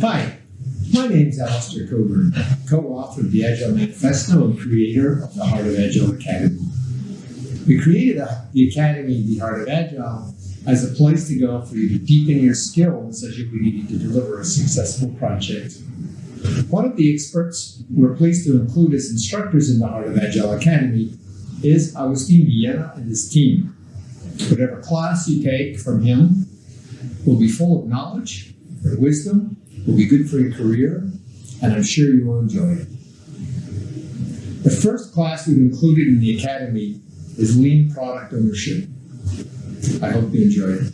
Hi, my name is Alistair Cockburn, co-author of the Agile Manifesto and creator of the Heart of Agile Academy. We created the Academy, the Heart of Agile, as a place to go for you to deepen your skills as you need to deliver a successful project. One of the experts we're pleased to include as instructors in the Heart of Agile Academy is Agustin Villena and his team. Whatever class you take from him will be full of knowledge wisdom, will be good for your career, and I'm sure you will enjoy it. The first class we've included in the Academy is Lean Product Ownership. I hope you enjoy it.